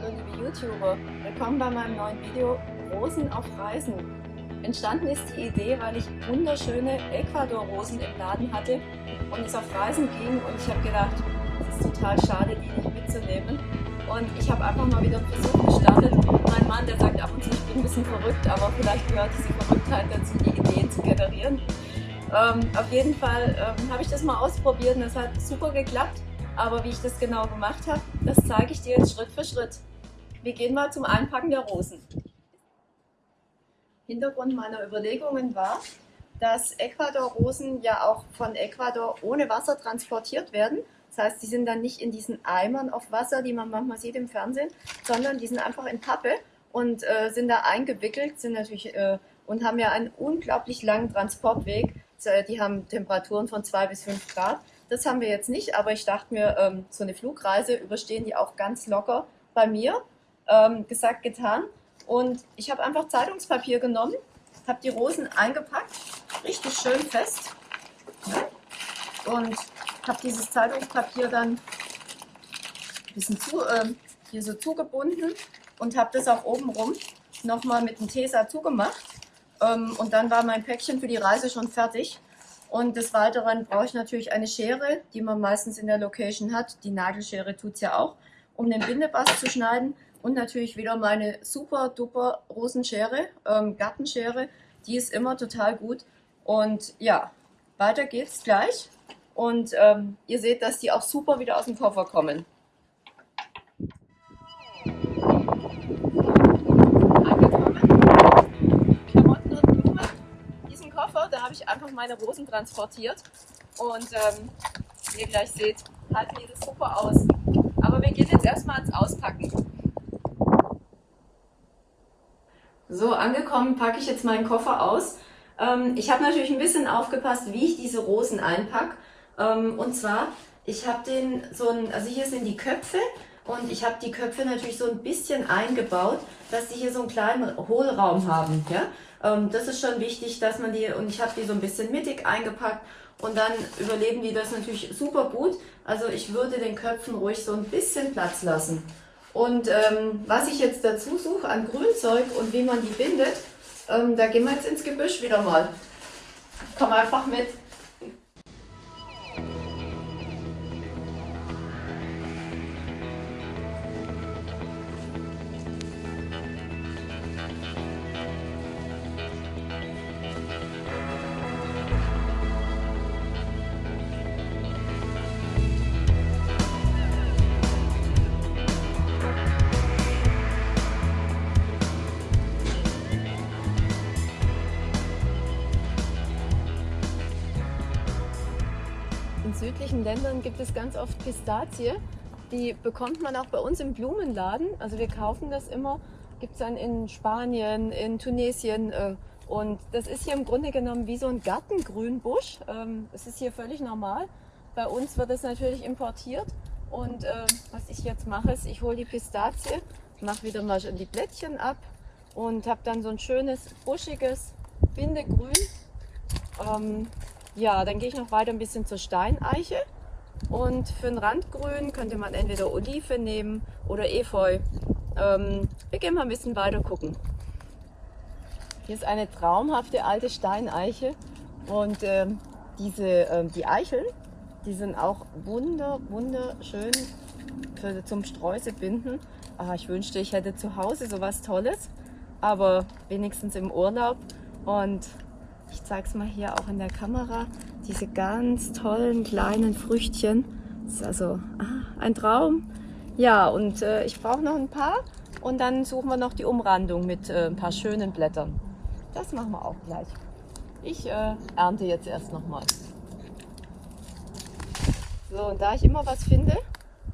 Hallo liebe YouTuber, willkommen bei meinem neuen Video Rosen auf Reisen. Entstanden ist die Idee, weil ich wunderschöne Ecuador-Rosen im Laden hatte und es auf Reisen ging und ich habe gedacht, es ist total schade, die nicht mitzunehmen. Und ich habe einfach mal wieder einen Versuch gestartet. Mein Mann, der sagt ab und zu, ich bin ein bisschen verrückt, aber vielleicht gehört diese Verrücktheit dazu, die Ideen zu generieren. Ähm, auf jeden Fall ähm, habe ich das mal ausprobiert und es hat super geklappt. Aber wie ich das genau gemacht habe, das zeige ich dir jetzt Schritt für Schritt. Wir gehen mal zum Einpacken der Rosen. Hintergrund meiner Überlegungen war, dass Ecuador-Rosen ja auch von Ecuador ohne Wasser transportiert werden. Das heißt, die sind dann nicht in diesen Eimern auf Wasser, die man manchmal sieht im Fernsehen, sondern die sind einfach in Pappe und äh, sind da eingewickelt, sind natürlich äh, und haben ja einen unglaublich langen Transportweg. Die haben Temperaturen von 2 bis 5 Grad. Das haben wir jetzt nicht, aber ich dachte mir, ähm, so eine Flugreise überstehen die auch ganz locker bei mir. Ähm, gesagt, getan. Und ich habe einfach Zeitungspapier genommen, habe die Rosen eingepackt, richtig schön fest. Ja, und habe dieses Zeitungspapier dann ein bisschen zu, äh, hier so zugebunden und habe das auch oben rum nochmal mit dem Tesa zugemacht. Ähm, und dann war mein Päckchen für die Reise schon fertig. Und des Weiteren brauche ich natürlich eine Schere, die man meistens in der Location hat. Die Nagelschere tut es ja auch, um den Bindebast zu schneiden. Und natürlich wieder meine super duper Rosenschere, ähm, Gartenschere. Die ist immer total gut. Und ja, weiter geht's gleich. Und ähm, ihr seht, dass die auch super wieder aus dem Koffer kommen. da habe ich einfach meine Rosen transportiert. Und ähm, wie ihr gleich seht, halten die das super aus. Aber wir gehen jetzt erstmal ins Auspacken. So, angekommen packe ich jetzt meinen Koffer aus. Ähm, ich habe natürlich ein bisschen aufgepasst, wie ich diese Rosen einpacke. Ähm, und zwar, ich habe den so ein, also hier sind die Köpfe und ich habe die Köpfe natürlich so ein bisschen eingebaut, dass sie hier so einen kleinen Hohlraum haben. Ja? Ähm, das ist schon wichtig, dass man die, und ich habe die so ein bisschen mittig eingepackt und dann überleben die das natürlich super gut. Also ich würde den Köpfen ruhig so ein bisschen Platz lassen. Und ähm, was ich jetzt dazu suche an Grünzeug und wie man die bindet, ähm, da gehen wir jetzt ins Gebüsch wieder mal. Komm einfach mit. Südlichen Ländern gibt es ganz oft Pistazie. Die bekommt man auch bei uns im Blumenladen. Also wir kaufen das immer. Gibt es dann in Spanien, in Tunesien. Äh, und das ist hier im Grunde genommen wie so ein Gartengrünbusch. Ähm, es ist hier völlig normal. Bei uns wird es natürlich importiert. Und äh, was ich jetzt mache, ist, ich hole die Pistazie, mache wieder mal die Blättchen ab und habe dann so ein schönes, buschiges Bindegrün. Ähm, ja, dann gehe ich noch weiter ein bisschen zur Steineiche. Und für ein Randgrün könnte man entweder Olive nehmen oder Efeu. Ähm, wir gehen mal ein bisschen weiter gucken. Hier ist eine traumhafte alte Steineiche und ähm, diese, ähm, die Eicheln, die sind auch wunder, wunderschön für, zum Sträuße binden. Ah, ich wünschte, ich hätte zu Hause sowas Tolles, aber wenigstens im Urlaub. Und ich zeige es mal hier auch in der Kamera. Diese ganz tollen kleinen Früchtchen. Das ist also ah, ein Traum. Ja, und äh, ich brauche noch ein paar. Und dann suchen wir noch die Umrandung mit äh, ein paar schönen Blättern. Das machen wir auch gleich. Ich äh, ernte jetzt erst nochmal. So, und da ich immer was finde,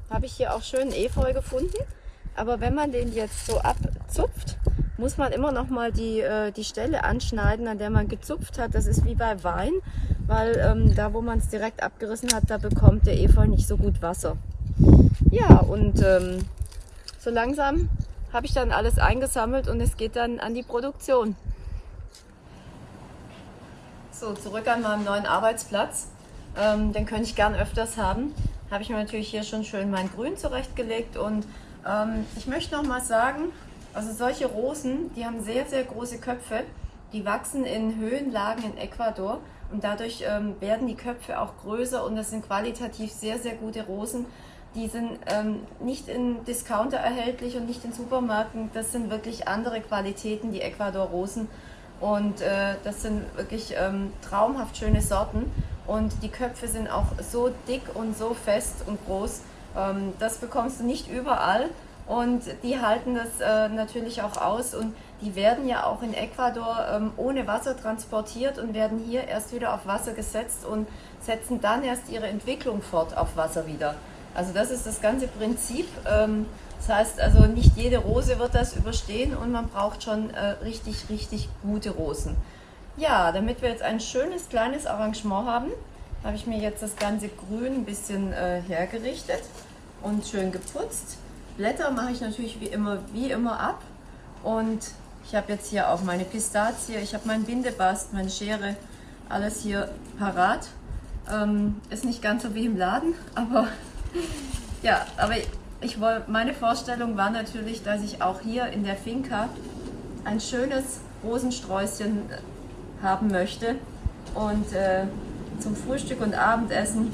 habe ich hier auch schön Efeu gefunden. Aber wenn man den jetzt so abzupft, muss man immer noch mal die, äh, die Stelle anschneiden, an der man gezupft hat. Das ist wie bei Wein, weil ähm, da, wo man es direkt abgerissen hat, da bekommt der Efeu nicht so gut Wasser. Ja, und ähm, so langsam habe ich dann alles eingesammelt und es geht dann an die Produktion. So, zurück an meinem neuen Arbeitsplatz. Ähm, den könnte ich gern öfters haben. Habe ich mir natürlich hier schon schön mein Grün zurechtgelegt und Ähm, ich möchte noch mal sagen, also solche Rosen, die haben sehr, sehr große Köpfe. Die wachsen in Höhenlagen in Ecuador und dadurch ähm, werden die Köpfe auch größer und das sind qualitativ sehr, sehr gute Rosen. Die sind ähm, nicht in Discounter erhältlich und nicht in Supermärkten. Das sind wirklich andere Qualitäten, die Ecuador-Rosen. Und äh, das sind wirklich ähm, traumhaft schöne Sorten. Und die Köpfe sind auch so dick und so fest und groß. Ähm, das bekommst du nicht überall. Und die halten das äh, natürlich auch aus und die werden ja auch in Ecuador ähm, ohne Wasser transportiert und werden hier erst wieder auf Wasser gesetzt und setzen dann erst ihre Entwicklung fort auf Wasser wieder. Also das ist das ganze Prinzip. Ähm, das heißt also, nicht jede Rose wird das überstehen und man braucht schon äh, richtig, richtig gute Rosen. Ja, damit wir jetzt ein schönes kleines Arrangement haben, habe ich mir jetzt das ganze Grün ein bisschen äh, hergerichtet und schön geputzt. Blätter mache ich natürlich wie immer, wie immer ab und ich habe jetzt hier auch meine Pistazie, ich habe meinen Bindebast, meine Schere, alles hier parat. Ähm, ist nicht ganz so wie im Laden, aber ja, aber ich wollte, meine Vorstellung war natürlich, dass ich auch hier in der Finca ein schönes Rosensträußchen haben möchte. Und äh, zum Frühstück und Abendessen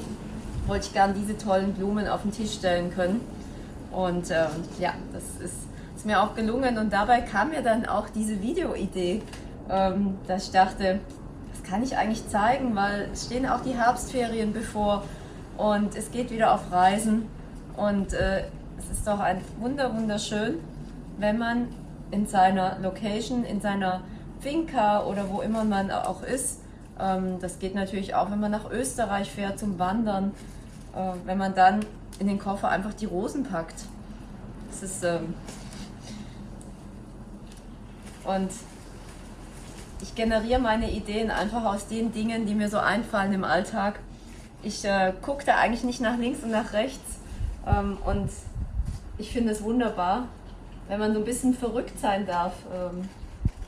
wollte ich gern diese tollen Blumen auf den Tisch stellen können. Und äh, ja, das ist, ist, mir auch gelungen. Und dabei kam mir dann auch diese Videoidee, ähm, dass ich dachte, das kann ich eigentlich zeigen, weil es stehen auch die Herbstferien bevor und es geht wieder auf Reisen und äh, es ist doch ein wunder wunderschön, wenn man in seiner Location, in seiner Finca oder wo immer man auch ist, ähm, das geht natürlich auch, wenn man nach Österreich fährt zum Wandern, wenn man dann in den Koffer einfach die Rosen packt. Das ist ähm und ich generiere meine Ideen einfach aus den Dingen, die mir so einfallen im Alltag ich äh, gucke da eigentlich nicht nach links und nach rechts. Ähm, und ich finde es wunderbar, wenn man so ein bisschen verrückt sein darf. Ähm,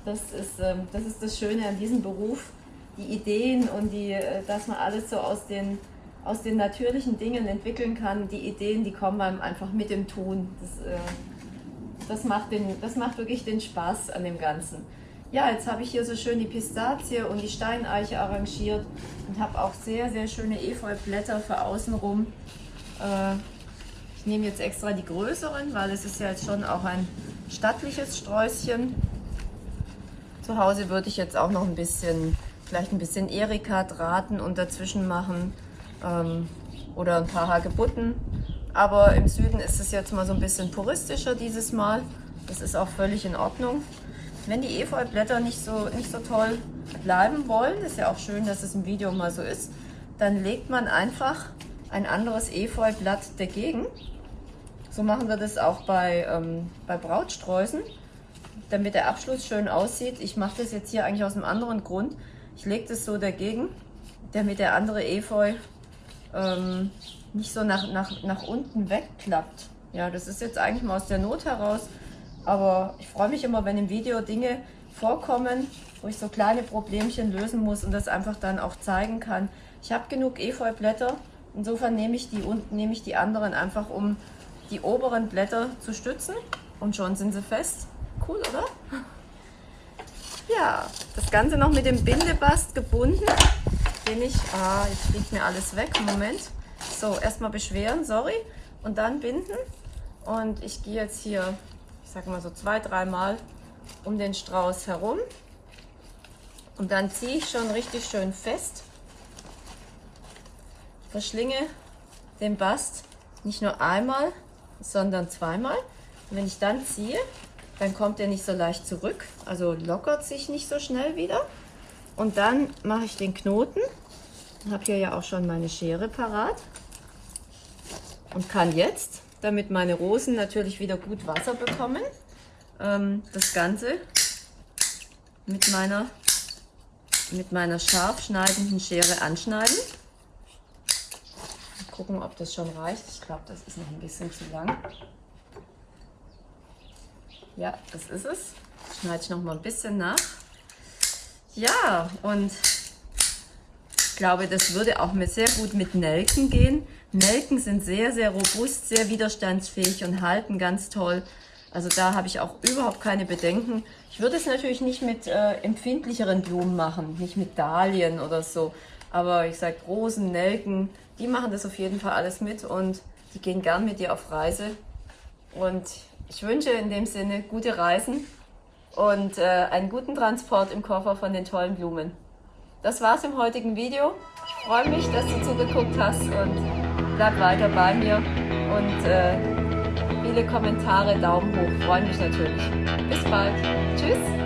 das, ist, ähm, das ist das Schöne an diesem Beruf. Die Ideen und die, äh, dass man alles so aus den, aus den natürlichen Dingen entwickeln kann. Die Ideen, die kommen einem einfach mit dem Tun. Das, äh, das, macht, den, das macht wirklich den Spaß an dem Ganzen. Ja, jetzt habe ich hier so schön die Pistazie und die Steineiche arrangiert und habe auch sehr, sehr schöne Efeublätter für außenrum. Äh, ich nehme jetzt extra die größeren, weil es ist ja jetzt schon auch ein stattliches Sträußchen. Zu Hause würde ich jetzt auch noch ein bisschen, vielleicht ein bisschen Erika-Drahten und dazwischen machen ähm, oder ein paar Hagebutten. Aber im Süden ist es jetzt mal so ein bisschen puristischer dieses Mal. Das ist auch völlig in Ordnung. Wenn die Efeublätter nicht so, nicht so toll bleiben wollen, ist ja auch schön, dass es im Video mal so ist, dann legt man einfach ein anderes Efeublatt dagegen. So machen wir das auch bei, ähm, bei Brautsträußen, damit der Abschluss schön aussieht. Ich mache das jetzt hier eigentlich aus einem anderen Grund. Ich lege das so dagegen, damit der andere Efeu ähm, nicht so nach, nach, nach unten wegklappt. Ja, das ist jetzt eigentlich mal aus der Not heraus aber ich freue mich immer, wenn im Video Dinge vorkommen, wo ich so kleine Problemchen lösen muss und das einfach dann auch zeigen kann. Ich habe genug Efeublätter, insofern nehme ich, die, nehme ich die anderen einfach, um die oberen Blätter zu stützen und schon sind sie fest. Cool, oder? Ja, das Ganze noch mit dem Bindebast gebunden, den ich, ah, jetzt fliegt mir alles weg, Moment. So, erstmal beschweren, sorry, und dann binden. Und ich gehe jetzt hier sag mal so zwei, dreimal um den Strauß herum. Und dann ziehe ich schon richtig schön fest. Verschlinge den Bast nicht nur einmal, sondern zweimal. Und wenn ich dann ziehe, dann kommt er nicht so leicht zurück, also lockert sich nicht so schnell wieder. Und dann mache ich den Knoten. Ich habe hier ja auch schon meine Schere parat und kann jetzt damit meine Rosen natürlich wieder gut Wasser bekommen. Ähm, das Ganze mit meiner, mit meiner scharf schneidenden Schere anschneiden. Mal gucken, ob das schon reicht. Ich glaube, das ist noch ein bisschen zu lang. Ja, das ist es. Schneide ich noch mal ein bisschen nach. Ja, und Ich glaube, das würde auch sehr gut mit Nelken gehen. Nelken sind sehr, sehr robust, sehr widerstandsfähig und halten ganz toll. Also da habe ich auch überhaupt keine Bedenken. Ich würde es natürlich nicht mit äh, empfindlicheren Blumen machen, nicht mit Dahlien oder so. Aber ich sage Rosen, Nelken, die machen das auf jeden Fall alles mit und die gehen gern mit dir auf Reise. Und ich wünsche in dem Sinne gute Reisen und äh, einen guten Transport im Koffer von den tollen Blumen. Das war's im heutigen Video. Ich freue mich, dass du zugeguckt hast und bleib weiter bei mir und äh, viele Kommentare, Daumen hoch, freue mich natürlich. Bis bald. Tschüss.